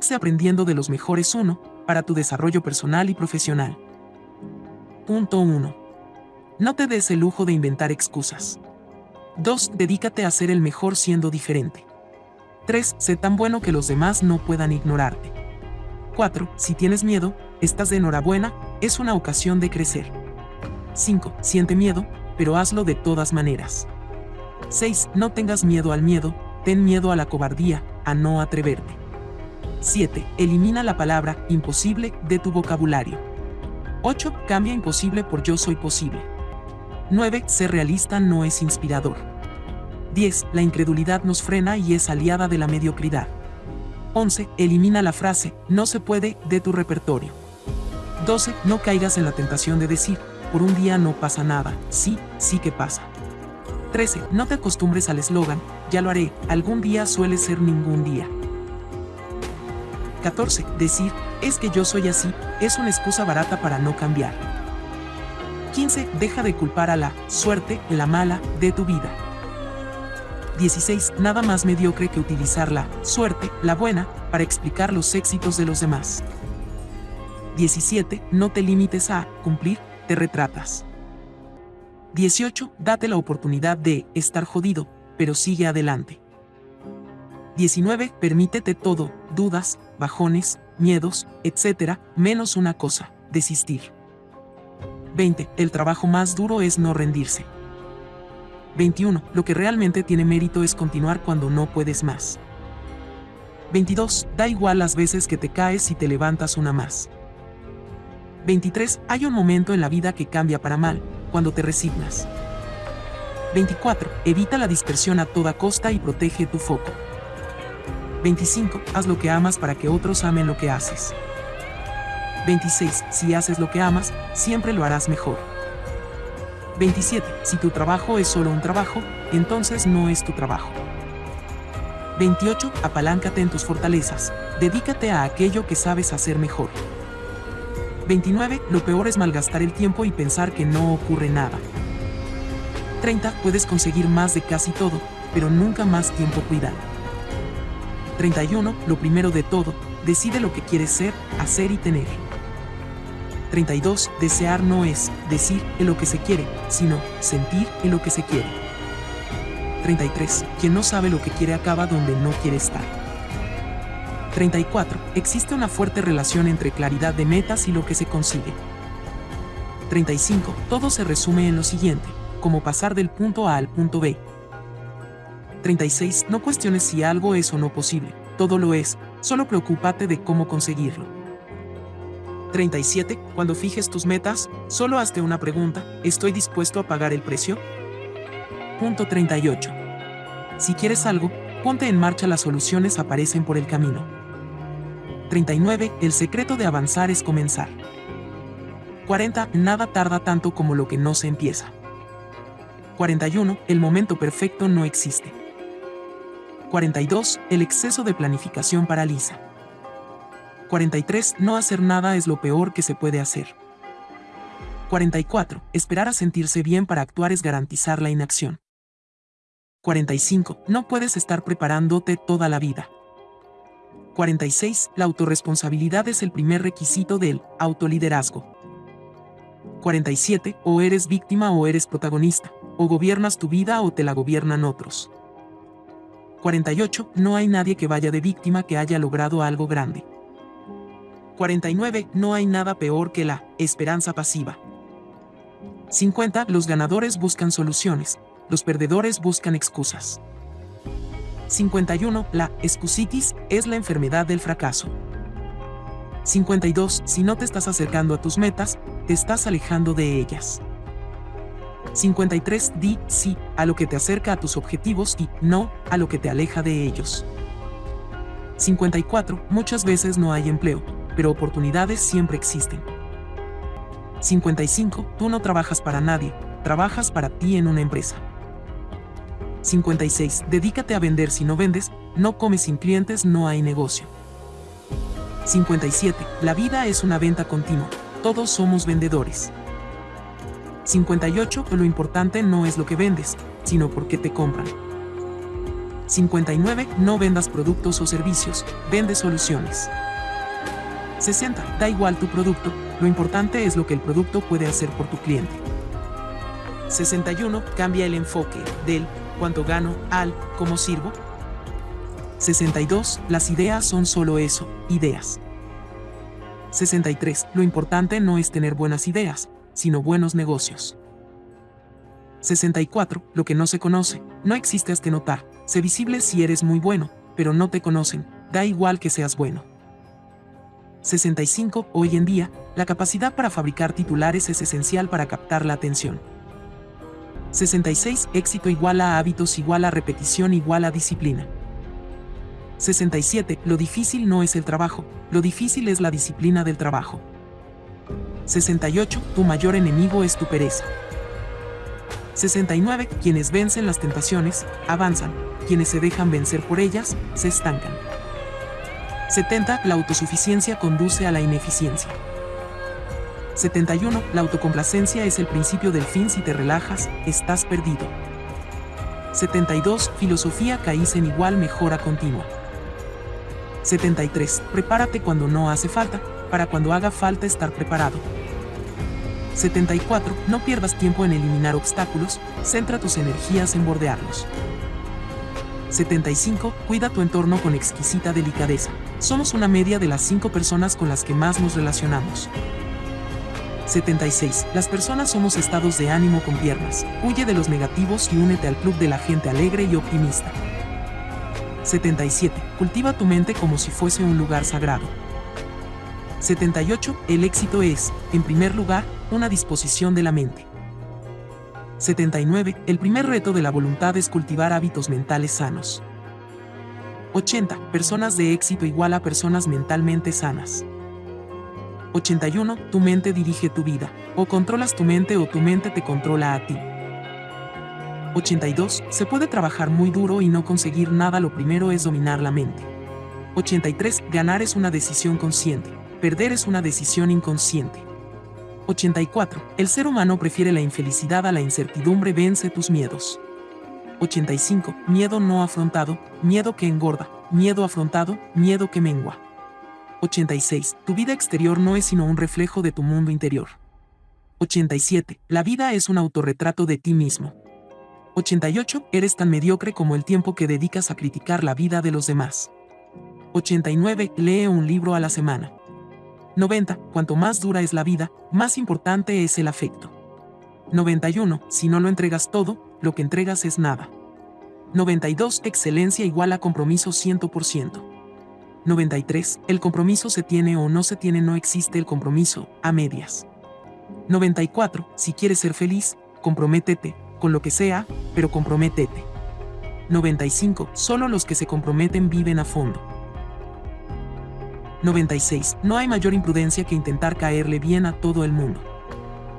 Eclipse aprendiendo de los mejores 1 para tu desarrollo personal y profesional. Punto 1. No te des el lujo de inventar excusas. 2. Dedícate a ser el mejor siendo diferente. 3. Sé tan bueno que los demás no puedan ignorarte. 4. Si tienes miedo, estás de enhorabuena, es una ocasión de crecer. 5. Siente miedo, pero hazlo de todas maneras. 6. No tengas miedo al miedo, ten miedo a la cobardía, a no atreverte. 7. Elimina la palabra imposible de tu vocabulario. 8. Cambia imposible por yo soy posible. 9. Ser realista no es inspirador. 10. La incredulidad nos frena y es aliada de la mediocridad. 11. Elimina la frase, no se puede, de tu repertorio. 12. No caigas en la tentación de decir, por un día no pasa nada, sí, sí que pasa. 13. No te acostumbres al eslogan, ya lo haré, algún día suele ser ningún día. 14. Decir, es que yo soy así, es una excusa barata para no cambiar. 15. Deja de culpar a la suerte, la mala, de tu vida. 16. Nada más mediocre que utilizar la suerte, la buena, para explicar los éxitos de los demás. 17. No te limites a cumplir, te retratas. 18. Date la oportunidad de estar jodido, pero sigue adelante. 19. Permítete todo, dudas, bajones, miedos, etc., menos una cosa, desistir. 20. El trabajo más duro es no rendirse. 21. Lo que realmente tiene mérito es continuar cuando no puedes más. 22. Da igual las veces que te caes y te levantas una más. 23. Hay un momento en la vida que cambia para mal, cuando te resignas. 24. Evita la dispersión a toda costa y protege tu foco. 25. Haz lo que amas para que otros amen lo que haces. 26. Si haces lo que amas, siempre lo harás mejor. 27. Si tu trabajo es solo un trabajo, entonces no es tu trabajo. 28. Apaláncate en tus fortalezas. Dedícate a aquello que sabes hacer mejor. 29. Lo peor es malgastar el tiempo y pensar que no ocurre nada. 30. Puedes conseguir más de casi todo, pero nunca más tiempo cuidado. 31. Lo primero de todo, decide lo que quieres ser, hacer y tener. 32. Desear no es decir en lo que se quiere, sino sentir en lo que se quiere. 33. Quien no sabe lo que quiere acaba donde no quiere estar. 34. Existe una fuerte relación entre claridad de metas y lo que se consigue. 35. Todo se resume en lo siguiente, como pasar del punto A al punto B. 36. No cuestiones si algo es o no posible, todo lo es, solo preocúpate de cómo conseguirlo. 37. Cuando fijes tus metas, solo hazte una pregunta, ¿estoy dispuesto a pagar el precio? Punto 38. Si quieres algo, ponte en marcha, las soluciones aparecen por el camino. 39. El secreto de avanzar es comenzar. 40. Nada tarda tanto como lo que no se empieza. 41. El momento perfecto no existe. 42. El exceso de planificación paraliza. 43. No hacer nada es lo peor que se puede hacer. 44. Esperar a sentirse bien para actuar es garantizar la inacción. 45. No puedes estar preparándote toda la vida. 46. La autorresponsabilidad es el primer requisito del autoliderazgo. 47. O eres víctima o eres protagonista, o gobiernas tu vida o te la gobiernan otros. 48. No hay nadie que vaya de víctima que haya logrado algo grande. 49. No hay nada peor que la esperanza pasiva. 50. Los ganadores buscan soluciones, los perdedores buscan excusas. 51. La excusitis es la enfermedad del fracaso. 52. Si no te estás acercando a tus metas, te estás alejando de ellas. 53. Di sí a lo que te acerca a tus objetivos y no a lo que te aleja de ellos. 54. Muchas veces no hay empleo, pero oportunidades siempre existen. 55. Tú no trabajas para nadie, trabajas para ti en una empresa. 56. Dedícate a vender si no vendes, no comes sin clientes, no hay negocio. 57. La vida es una venta continua, todos somos vendedores. 58. Lo importante no es lo que vendes, sino por qué te compran. 59. No vendas productos o servicios, vende soluciones. 60. Da igual tu producto, lo importante es lo que el producto puede hacer por tu cliente. 61. Cambia el enfoque del cuánto gano al cómo sirvo. 62. Las ideas son solo eso, ideas. 63. Lo importante no es tener buenas ideas, sino buenos negocios. 64. Lo que no se conoce, no existe hasta notar. Sé visible si eres muy bueno, pero no te conocen, da igual que seas bueno. 65. Hoy en día, la capacidad para fabricar titulares es esencial para captar la atención. 66. Éxito igual a hábitos igual a repetición igual a disciplina. 67. Lo difícil no es el trabajo, lo difícil es la disciplina del trabajo. 68. Tu mayor enemigo es tu pereza. 69. Quienes vencen las tentaciones, avanzan. Quienes se dejan vencer por ellas, se estancan. 70. La autosuficiencia conduce a la ineficiencia. 71. La autocomplacencia es el principio del fin si te relajas, estás perdido. 72. Filosofía en igual mejora continua. 73. Prepárate cuando no hace falta, para cuando haga falta estar preparado. 74. No pierdas tiempo en eliminar obstáculos, centra tus energías en bordearlos. 75. Cuida tu entorno con exquisita delicadeza. Somos una media de las 5 personas con las que más nos relacionamos. 76. Las personas somos estados de ánimo con piernas. Huye de los negativos y únete al club de la gente alegre y optimista. 77. Cultiva tu mente como si fuese un lugar sagrado. 78. El éxito es, en primer lugar, una disposición de la mente. 79. El primer reto de la voluntad es cultivar hábitos mentales sanos. 80. Personas de éxito igual a personas mentalmente sanas. 81. Tu mente dirige tu vida. O controlas tu mente o tu mente te controla a ti. 82. Se puede trabajar muy duro y no conseguir nada, lo primero es dominar la mente. 83. Ganar es una decisión consciente. Perder es una decisión inconsciente. 84. El ser humano prefiere la infelicidad a la incertidumbre, vence tus miedos. 85. Miedo no afrontado, miedo que engorda, miedo afrontado, miedo que mengua. 86. Tu vida exterior no es sino un reflejo de tu mundo interior. 87. La vida es un autorretrato de ti mismo. 88. Eres tan mediocre como el tiempo que dedicas a criticar la vida de los demás. 89. Lee un libro a la semana. 90. Cuanto más dura es la vida, más importante es el afecto. 91. Si no lo entregas todo, lo que entregas es nada. 92. Excelencia igual a compromiso 100%. 93. El compromiso se tiene o no se tiene, no existe el compromiso, a medias. 94. Si quieres ser feliz, comprométete, con lo que sea, pero comprométete. 95. Solo los que se comprometen viven a fondo. 96. No hay mayor imprudencia que intentar caerle bien a todo el mundo.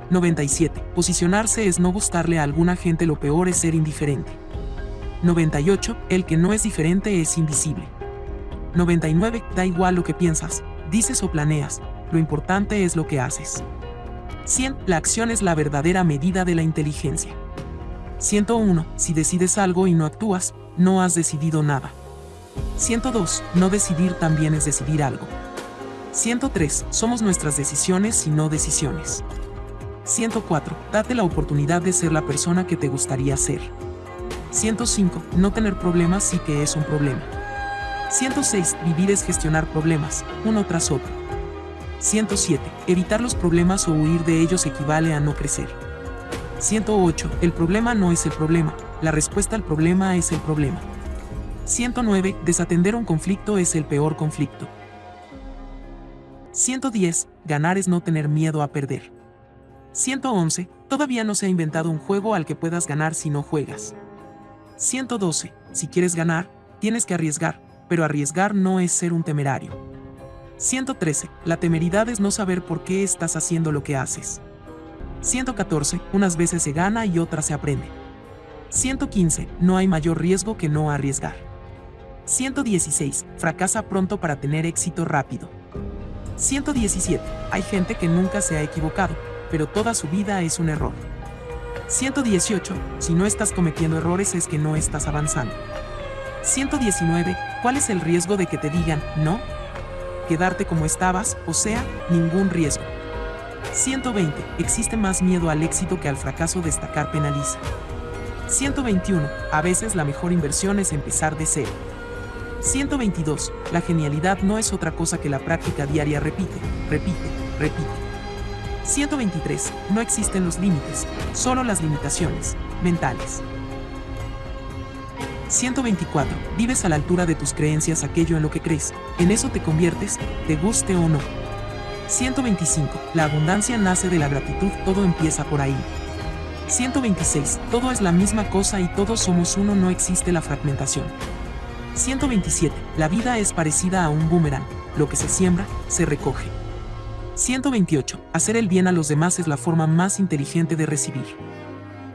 97. Posicionarse es no gustarle a alguna gente, lo peor es ser indiferente. 98. El que no es diferente es invisible. 99. Da igual lo que piensas, dices o planeas, lo importante es lo que haces. 100. La acción es la verdadera medida de la inteligencia. 101. Si decides algo y no actúas, no has decidido nada. 102. No decidir también es decidir algo. 103. Somos nuestras decisiones y no decisiones. 104. Date la oportunidad de ser la persona que te gustaría ser. 105. No tener problemas sí que es un problema. 106. Vivir es gestionar problemas, uno tras otro. 107. Evitar los problemas o huir de ellos equivale a no crecer. 108. El problema no es el problema, la respuesta al problema es el problema. 109. Desatender un conflicto es el peor conflicto. 110. Ganar es no tener miedo a perder. 111. Todavía no se ha inventado un juego al que puedas ganar si no juegas. 112. Si quieres ganar, tienes que arriesgar, pero arriesgar no es ser un temerario. 113. La temeridad es no saber por qué estás haciendo lo que haces. 114. Unas veces se gana y otras se aprende. 115. No hay mayor riesgo que no arriesgar. 116. Fracasa pronto para tener éxito rápido. 117. Hay gente que nunca se ha equivocado, pero toda su vida es un error. 118. Si no estás cometiendo errores es que no estás avanzando. 119. ¿Cuál es el riesgo de que te digan no? Quedarte como estabas, o sea, ningún riesgo. 120. Existe más miedo al éxito que al fracaso. Destacar penaliza. 121. A veces la mejor inversión es empezar de cero. 122. La genialidad no es otra cosa que la práctica diaria. Repite, repite, repite. 123. No existen los límites, solo las limitaciones mentales. 124. Vives a la altura de tus creencias aquello en lo que crees. En eso te conviertes, te guste o no. 125. La abundancia nace de la gratitud, todo empieza por ahí. 126. Todo es la misma cosa y todos somos uno, no existe la fragmentación. 127. La vida es parecida a un boomerang, lo que se siembra, se recoge. 128. Hacer el bien a los demás es la forma más inteligente de recibir.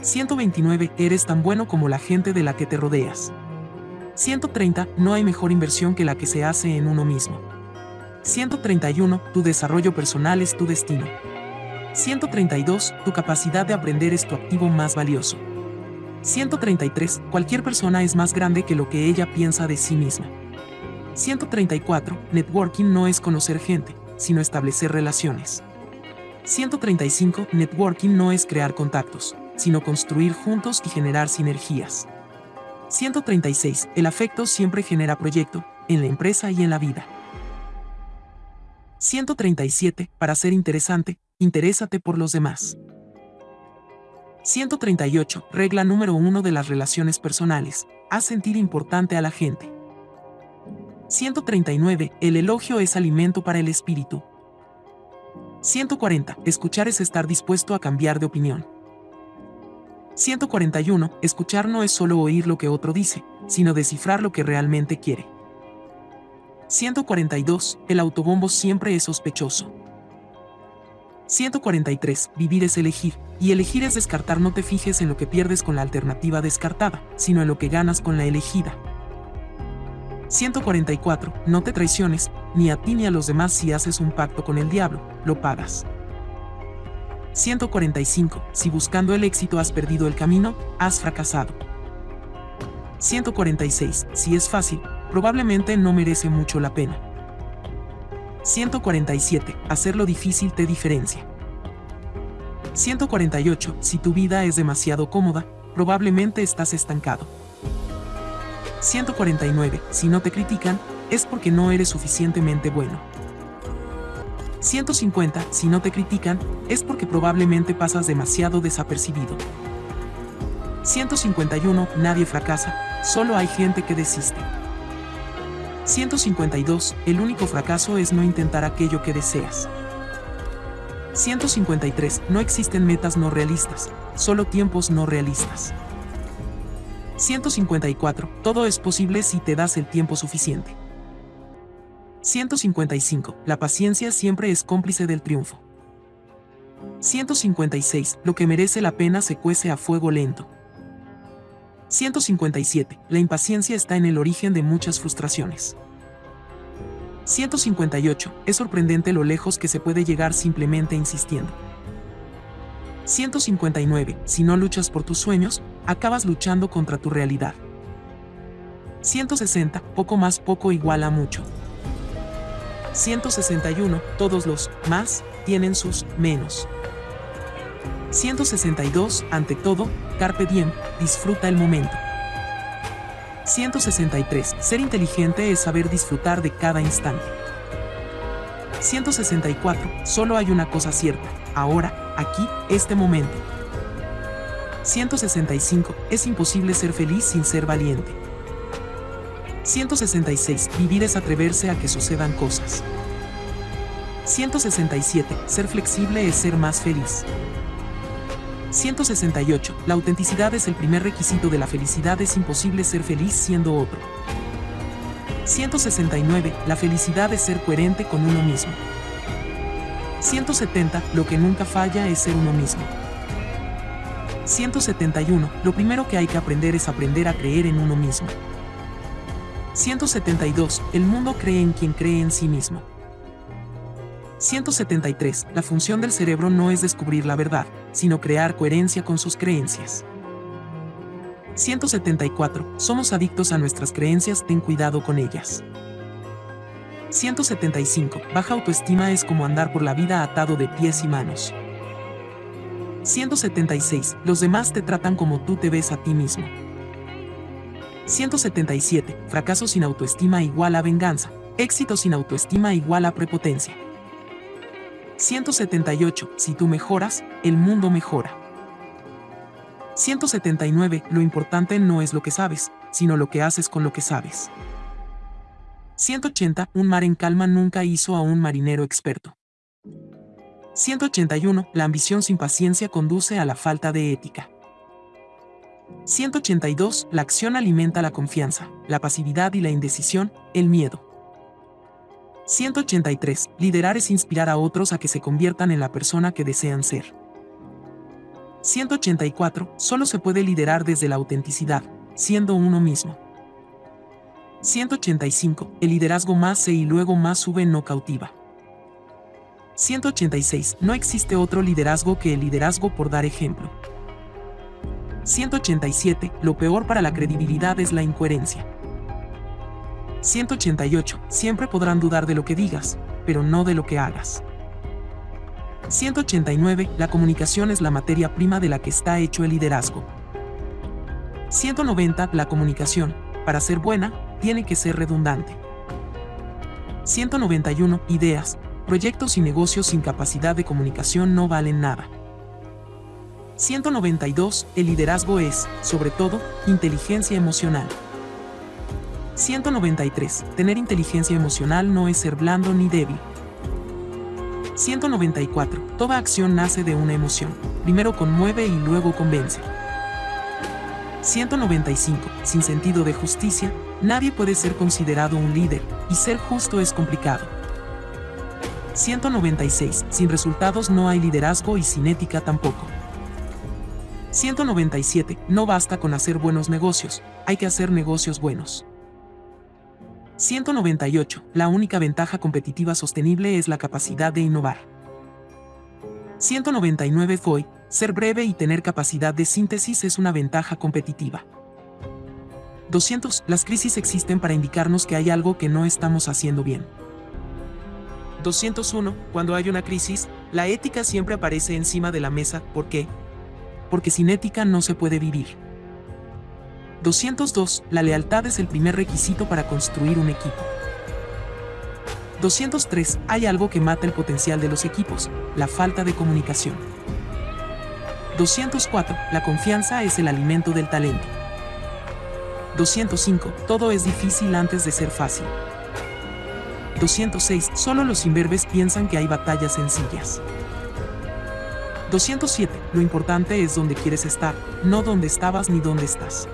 129. Eres tan bueno como la gente de la que te rodeas. 130. No hay mejor inversión que la que se hace en uno mismo. 131. Tu desarrollo personal es tu destino. 132. Tu capacidad de aprender es tu activo más valioso. 133. Cualquier persona es más grande que lo que ella piensa de sí misma. 134. Networking no es conocer gente, sino establecer relaciones. 135. Networking no es crear contactos, sino construir juntos y generar sinergias. 136. El afecto siempre genera proyecto, en la empresa y en la vida. 137. Para ser interesante, interésate por los demás. 138. Regla número 1 de las relaciones personales. Haz sentir importante a la gente. 139. El elogio es alimento para el espíritu. 140. Escuchar es estar dispuesto a cambiar de opinión. 141. Escuchar no es solo oír lo que otro dice, sino descifrar lo que realmente quiere. 142. El autobombo siempre es sospechoso. 143. Vivir es elegir, y elegir es descartar. No te fijes en lo que pierdes con la alternativa descartada, sino en lo que ganas con la elegida. 144. No te traiciones, ni a ti ni a los demás si haces un pacto con el diablo, lo pagas. 145. Si buscando el éxito has perdido el camino, has fracasado. 146. Si es fácil, probablemente no merece mucho la pena. 147. Hacerlo difícil te diferencia. 148. Si tu vida es demasiado cómoda, probablemente estás estancado. 149. Si no te critican, es porque no eres suficientemente bueno. 150. Si no te critican, es porque probablemente pasas demasiado desapercibido. 151. Nadie fracasa, solo hay gente que desiste. 152. El único fracaso es no intentar aquello que deseas. 153. No existen metas no realistas, solo tiempos no realistas. 154. Todo es posible si te das el tiempo suficiente. 155. La paciencia siempre es cómplice del triunfo. 156. Lo que merece la pena se cuece a fuego lento. 157. La impaciencia está en el origen de muchas frustraciones. 158. Es sorprendente lo lejos que se puede llegar simplemente insistiendo. 159. Si no luchas por tus sueños, acabas luchando contra tu realidad. 160. Poco más poco igual a mucho. 161. Todos los más tienen sus menos. 162. Ante todo, carpe diem, disfruta el momento. 163. Ser inteligente es saber disfrutar de cada instante. 164. Solo hay una cosa cierta, ahora, aquí, este momento. 165. Es imposible ser feliz sin ser valiente. 166. Vivir es atreverse a que sucedan cosas. 167. Ser flexible es ser más feliz. 168. La autenticidad es el primer requisito de la felicidad. Es imposible ser feliz siendo otro. 169. La felicidad es ser coherente con uno mismo. 170. Lo que nunca falla es ser uno mismo. 171. Lo primero que hay que aprender es aprender a creer en uno mismo. 172. El mundo cree en quien cree en sí mismo. 173. La función del cerebro no es descubrir la verdad, sino crear coherencia con sus creencias. 174. Somos adictos a nuestras creencias, ten cuidado con ellas. 175. Baja autoestima es como andar por la vida atado de pies y manos. 176. Los demás te tratan como tú te ves a ti mismo. 177. Fracaso sin autoestima igual a venganza. Éxito sin autoestima igual a prepotencia. 178. Si tú mejoras, el mundo mejora. 179. Lo importante no es lo que sabes, sino lo que haces con lo que sabes. 180. Un mar en calma nunca hizo a un marinero experto. 181. La ambición sin paciencia conduce a la falta de ética. 182. La acción alimenta la confianza, la pasividad y la indecisión, el miedo. 183. Liderar es inspirar a otros a que se conviertan en la persona que desean ser. 184. Solo se puede liderar desde la autenticidad, siendo uno mismo. 185. El liderazgo más se y luego más sube no cautiva. 186. No existe otro liderazgo que el liderazgo por dar ejemplo. 187. Lo peor para la credibilidad es la incoherencia. 188. Siempre podrán dudar de lo que digas, pero no de lo que hagas. 189. La comunicación es la materia prima de la que está hecho el liderazgo. 190. La comunicación, para ser buena, tiene que ser redundante. 191. Ideas, proyectos y negocios sin capacidad de comunicación no valen nada. 192. El liderazgo es, sobre todo, inteligencia emocional. 193. Tener inteligencia emocional no es ser blando ni débil. 194. Toda acción nace de una emoción. Primero conmueve y luego convence. 195. Sin sentido de justicia, nadie puede ser considerado un líder, y ser justo es complicado. 196. Sin resultados no hay liderazgo y sin ética tampoco. 197. No basta con hacer buenos negocios, hay que hacer negocios buenos. 198. La única ventaja competitiva sostenible es la capacidad de innovar. 199. Foy. Ser breve y tener capacidad de síntesis es una ventaja competitiva. 200. Las crisis existen para indicarnos que hay algo que no estamos haciendo bien. 201. Cuando hay una crisis, la ética siempre aparece encima de la mesa. ¿Por qué? Porque sin ética no se puede vivir. 202. La lealtad es el primer requisito para construir un equipo. 203. Hay algo que mata el potencial de los equipos, la falta de comunicación. 204. La confianza es el alimento del talento. 205. Todo es difícil antes de ser fácil. 206. Solo los imberbes piensan que hay batallas sencillas. 207. Lo importante es donde quieres estar, no donde estabas ni dónde estás.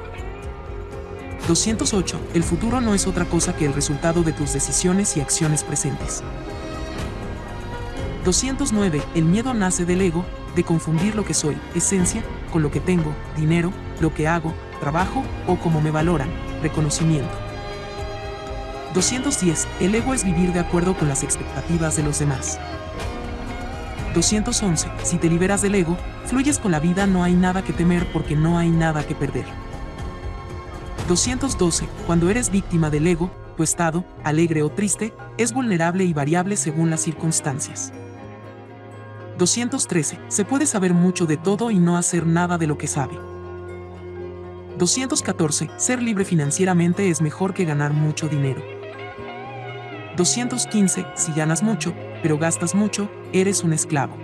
208. El futuro no es otra cosa que el resultado de tus decisiones y acciones presentes. 209. El miedo nace del ego, de confundir lo que soy, esencia, con lo que tengo, dinero, lo que hago, trabajo o cómo me valoran, reconocimiento. 210. El ego es vivir de acuerdo con las expectativas de los demás. 211. Si te liberas del ego, fluyes con la vida, no hay nada que temer porque no hay nada que perder. 212. Cuando eres víctima del ego, tu estado, alegre o triste, es vulnerable y variable según las circunstancias. 213. Se puede saber mucho de todo y no hacer nada de lo que sabe. 214. Ser libre financieramente es mejor que ganar mucho dinero. 215. Si ganas mucho, pero gastas mucho, eres un esclavo.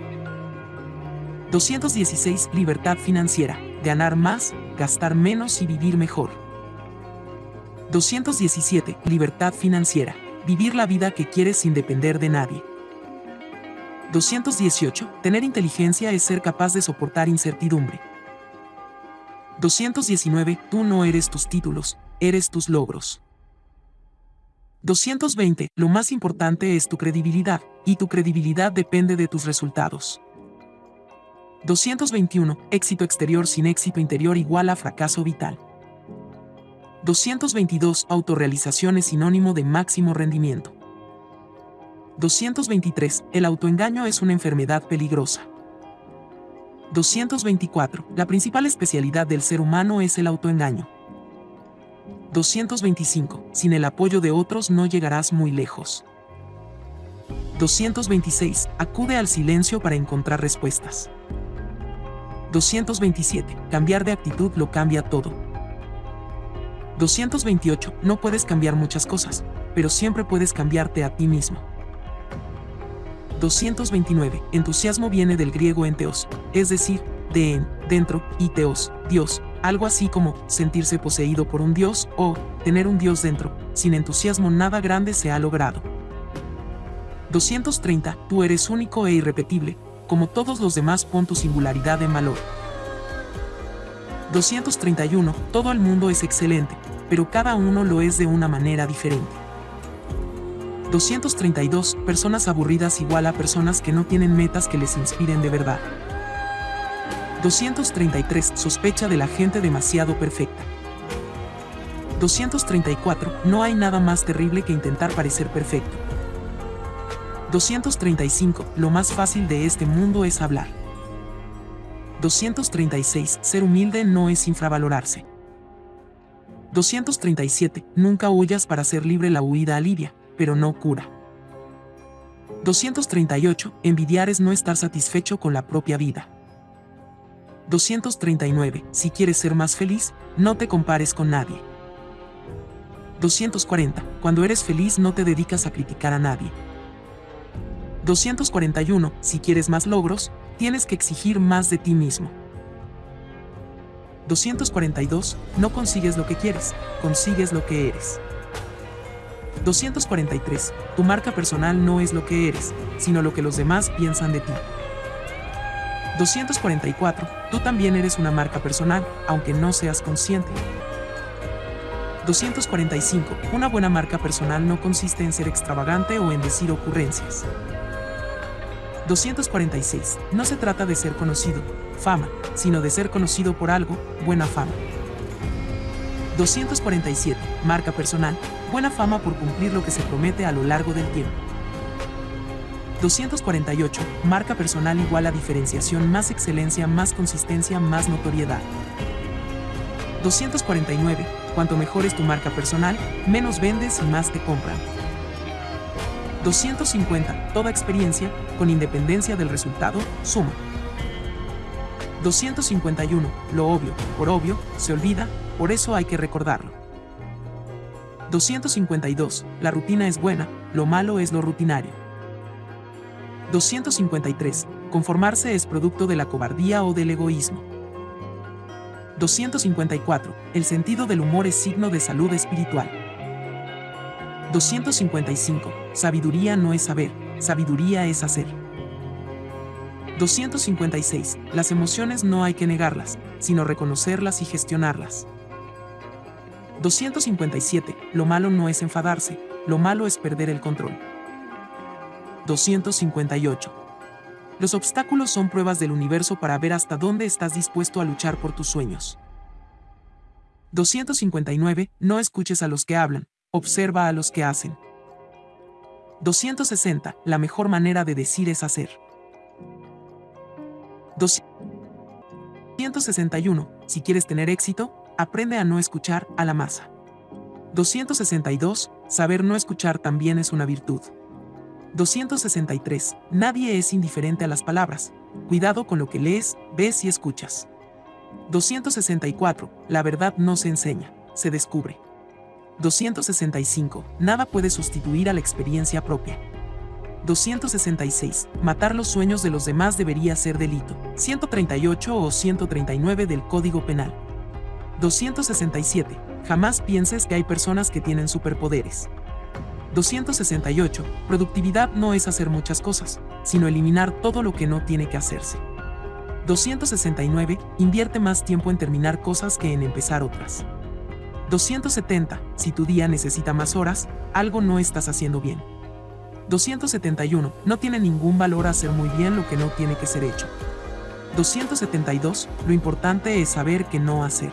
216. Libertad financiera. Ganar más, gastar menos y vivir mejor. 217. Libertad financiera. Vivir la vida que quieres sin depender de nadie. 218. Tener inteligencia es ser capaz de soportar incertidumbre. 219. Tú no eres tus títulos, eres tus logros. 220. Lo más importante es tu credibilidad, y tu credibilidad depende de tus resultados. 221. Éxito exterior sin éxito interior igual a fracaso vital. 222. Autorrealización es sinónimo de máximo rendimiento. 223. El autoengaño es una enfermedad peligrosa. 224. La principal especialidad del ser humano es el autoengaño. 225. Sin el apoyo de otros no llegarás muy lejos. 226. Acude al silencio para encontrar respuestas. 227. Cambiar de actitud lo cambia todo. 228. No puedes cambiar muchas cosas, pero siempre puedes cambiarte a ti mismo. 229. Entusiasmo viene del griego enteos, es decir, de en, dentro, y teos, Dios, algo así como sentirse poseído por un Dios o tener un Dios dentro. Sin entusiasmo nada grande se ha logrado. 230. Tú eres único e irrepetible, como todos los demás pon tu singularidad en valor. 231. Todo el mundo es excelente, pero cada uno lo es de una manera diferente. 232. Personas aburridas igual a personas que no tienen metas que les inspiren de verdad. 233. Sospecha de la gente demasiado perfecta. 234. No hay nada más terrible que intentar parecer perfecto. 235. Lo más fácil de este mundo es hablar. 236. Ser humilde no es infravalorarse. 237. Nunca huyas para ser libre la huida alivia, pero no cura. 238. Envidiar es no estar satisfecho con la propia vida. 239. Si quieres ser más feliz, no te compares con nadie. 240. Cuando eres feliz no te dedicas a criticar a nadie. 241. Si quieres más logros, tienes que exigir más de ti mismo. 242. No consigues lo que quieres, consigues lo que eres. 243. Tu marca personal no es lo que eres, sino lo que los demás piensan de ti. 244. Tú también eres una marca personal, aunque no seas consciente. 245. Una buena marca personal no consiste en ser extravagante o en decir ocurrencias. 246. No se trata de ser conocido, fama, sino de ser conocido por algo, buena fama. 247. Marca personal, buena fama por cumplir lo que se promete a lo largo del tiempo. 248. Marca personal igual a diferenciación más excelencia más consistencia más notoriedad. 249. Cuanto mejor es tu marca personal, menos vendes y más te compran. 250. Toda experiencia, con independencia del resultado, suma. 251. Lo obvio, por obvio, se olvida, por eso hay que recordarlo. 252. La rutina es buena, lo malo es lo rutinario. 253. Conformarse es producto de la cobardía o del egoísmo. 254. El sentido del humor es signo de salud espiritual. 255. Sabiduría no es saber, sabiduría es hacer. 256. Las emociones no hay que negarlas, sino reconocerlas y gestionarlas. 257. Lo malo no es enfadarse, lo malo es perder el control. 258. Los obstáculos son pruebas del universo para ver hasta dónde estás dispuesto a luchar por tus sueños. 259. No escuches a los que hablan, observa a los que hacen. 260. La mejor manera de decir es hacer. 261. Si quieres tener éxito, aprende a no escuchar a la masa. 262. Saber no escuchar también es una virtud. 263. Nadie es indiferente a las palabras. Cuidado con lo que lees, ves y escuchas. 264. La verdad no se enseña, se descubre. 265. Nada puede sustituir a la experiencia propia. 266. Matar los sueños de los demás debería ser delito. 138 o 139 del Código Penal. 267. Jamás pienses que hay personas que tienen superpoderes. 268. Productividad no es hacer muchas cosas, sino eliminar todo lo que no tiene que hacerse. 269. Invierte más tiempo en terminar cosas que en empezar otras. 270. Si tu día necesita más horas, algo no estás haciendo bien. 271. No tiene ningún valor hacer muy bien lo que no tiene que ser hecho. 272. Lo importante es saber qué no hacer.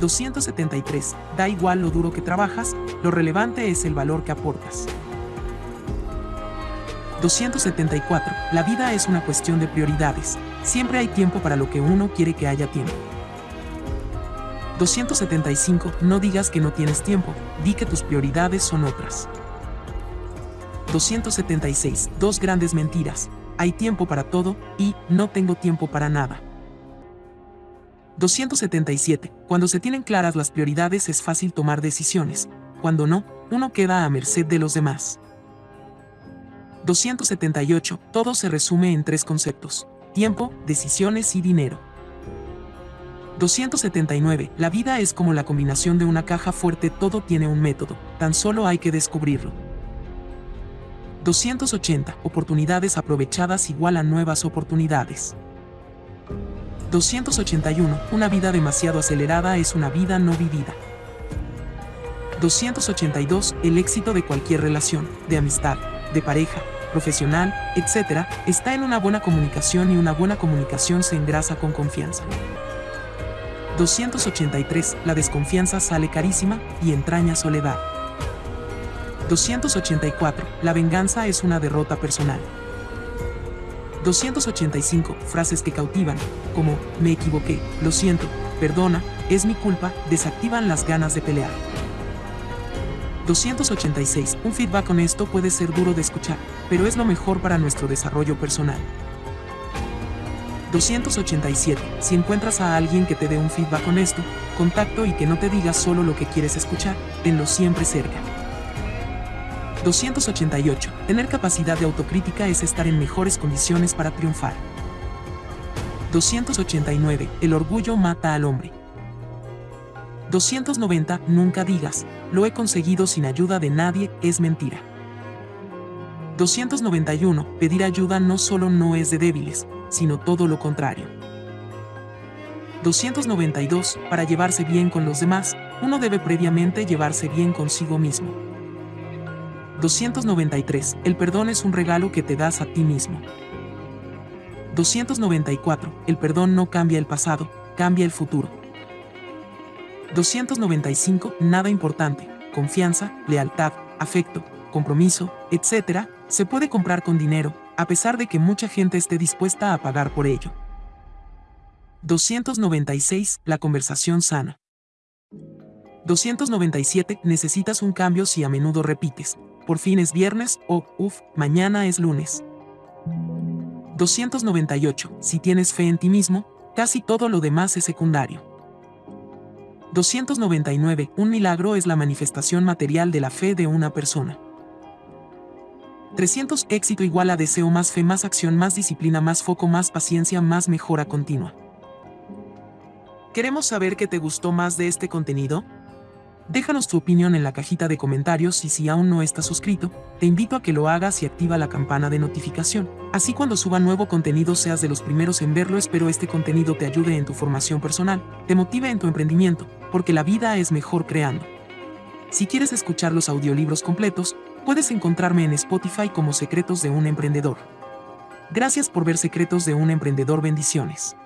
273. Da igual lo duro que trabajas, lo relevante es el valor que aportas. 274. La vida es una cuestión de prioridades. Siempre hay tiempo para lo que uno quiere que haya tiempo. 275. No digas que no tienes tiempo, di que tus prioridades son otras. 276. Dos grandes mentiras. Hay tiempo para todo y no tengo tiempo para nada. 277. Cuando se tienen claras las prioridades es fácil tomar decisiones. Cuando no, uno queda a merced de los demás. 278. Todo se resume en tres conceptos. Tiempo, decisiones y dinero. 279. La vida es como la combinación de una caja fuerte, todo tiene un método, tan solo hay que descubrirlo. 280. Oportunidades aprovechadas igual a nuevas oportunidades. 281. Una vida demasiado acelerada es una vida no vivida. 282. El éxito de cualquier relación, de amistad, de pareja, profesional, etc., está en una buena comunicación y una buena comunicación se engrasa con confianza. 283. La desconfianza sale carísima y entraña soledad. 284. La venganza es una derrota personal. 285. Frases que cautivan, como me equivoqué, lo siento, perdona, es mi culpa, desactivan las ganas de pelear. 286. Un feedback honesto puede ser duro de escuchar, pero es lo mejor para nuestro desarrollo personal. 287. Si encuentras a alguien que te dé un feedback honesto, contacto y que no te diga solo lo que quieres escuchar, tenlo siempre cerca. 288. Tener capacidad de autocrítica es estar en mejores condiciones para triunfar. 289. El orgullo mata al hombre. 290. Nunca digas, lo he conseguido sin ayuda de nadie, es mentira. 291. Pedir ayuda no solo no es de débiles, sino todo lo contrario. 292. Para llevarse bien con los demás, uno debe previamente llevarse bien consigo mismo. 293. El perdón es un regalo que te das a ti mismo. 294. El perdón no cambia el pasado, cambia el futuro. 295. Nada importante. Confianza, lealtad, afecto, compromiso, etc. se puede comprar con dinero, a pesar de que mucha gente esté dispuesta a pagar por ello. 296. La conversación sana. 297. Necesitas un cambio si a menudo repites. Por fin es viernes o, uff, mañana es lunes. 298. Si tienes fe en ti mismo, casi todo lo demás es secundario. 299. Un milagro es la manifestación material de la fe de una persona. 300. Éxito igual a deseo más fe más acción más disciplina más foco más paciencia más mejora continua. ¿Queremos saber qué te gustó más de este contenido? Déjanos tu opinión en la cajita de comentarios y si aún no estás suscrito, te invito a que lo hagas y activa la campana de notificación. Así cuando suba nuevo contenido seas de los primeros en verlo. Espero este contenido te ayude en tu formación personal, te motive en tu emprendimiento, porque la vida es mejor creando. Si quieres escuchar los audiolibros completos, puedes encontrarme en Spotify como Secretos de un Emprendedor. Gracias por ver Secretos de un Emprendedor. Bendiciones.